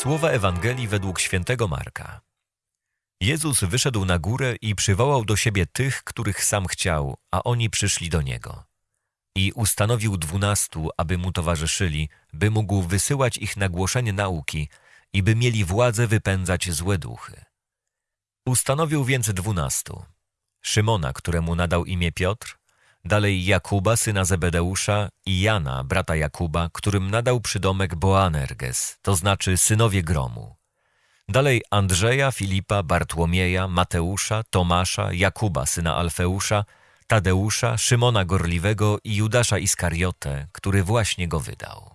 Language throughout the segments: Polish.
Słowa Ewangelii według świętego Marka. Jezus wyszedł na górę i przywołał do siebie tych, których sam chciał, a oni przyszli do Niego. I ustanowił dwunastu, aby Mu towarzyszyli, by mógł wysyłać ich na głoszenie nauki i by mieli władzę wypędzać złe duchy. Ustanowił więc dwunastu. Szymona, któremu nadał imię Piotr, dalej Jakuba, syna Zebedeusza i Jana, brata Jakuba, którym nadał przydomek Boanerges, to znaczy synowie gromu. Dalej Andrzeja, Filipa, Bartłomieja, Mateusza, Tomasza, Jakuba, syna Alfeusza, Tadeusza, Szymona Gorliwego i Judasza Iskariotę, który właśnie go wydał.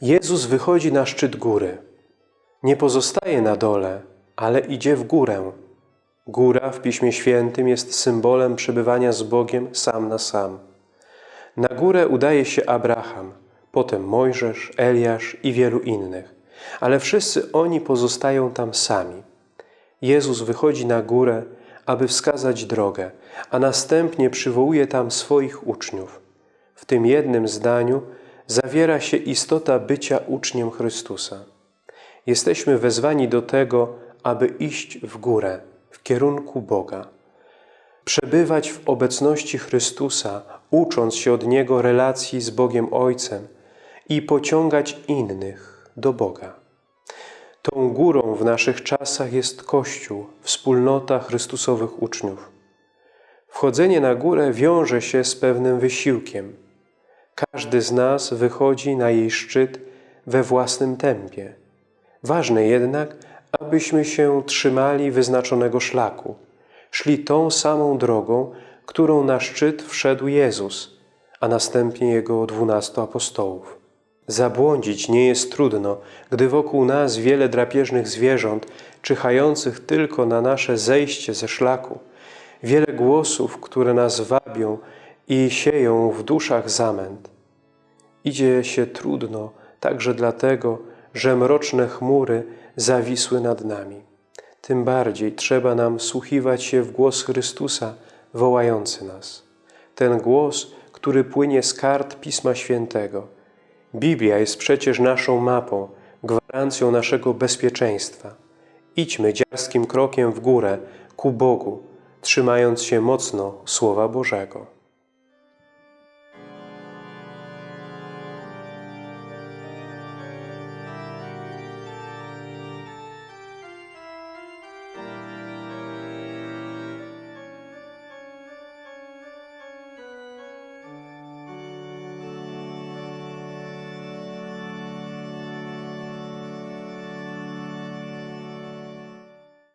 Jezus wychodzi na szczyt góry. Nie pozostaje na dole, ale idzie w górę. Góra w Piśmie Świętym jest symbolem przebywania z Bogiem sam na sam. Na górę udaje się Abraham, potem Mojżesz, Eliasz i wielu innych, ale wszyscy oni pozostają tam sami. Jezus wychodzi na górę, aby wskazać drogę, a następnie przywołuje tam swoich uczniów. W tym jednym zdaniu zawiera się istota bycia uczniem Chrystusa. Jesteśmy wezwani do tego, aby iść w górę, kierunku Boga. Przebywać w obecności Chrystusa, ucząc się od Niego relacji z Bogiem Ojcem i pociągać innych do Boga. Tą górą w naszych czasach jest Kościół, wspólnota Chrystusowych uczniów. Wchodzenie na górę wiąże się z pewnym wysiłkiem. Każdy z nas wychodzi na jej szczyt we własnym tempie. Ważne jednak, abyśmy się trzymali wyznaczonego szlaku, szli tą samą drogą, którą na szczyt wszedł Jezus, a następnie Jego dwunastu apostołów. Zabłądzić nie jest trudno, gdy wokół nas wiele drapieżnych zwierząt, czyhających tylko na nasze zejście ze szlaku, wiele głosów, które nas wabią i sieją w duszach zamęt. Idzie się trudno także dlatego, że mroczne chmury zawisły nad nami. Tym bardziej trzeba nam słuchiwać się w głos Chrystusa wołający nas. Ten głos, który płynie z kart Pisma Świętego. Biblia jest przecież naszą mapą, gwarancją naszego bezpieczeństwa. Idźmy dziarskim krokiem w górę, ku Bogu, trzymając się mocno Słowa Bożego.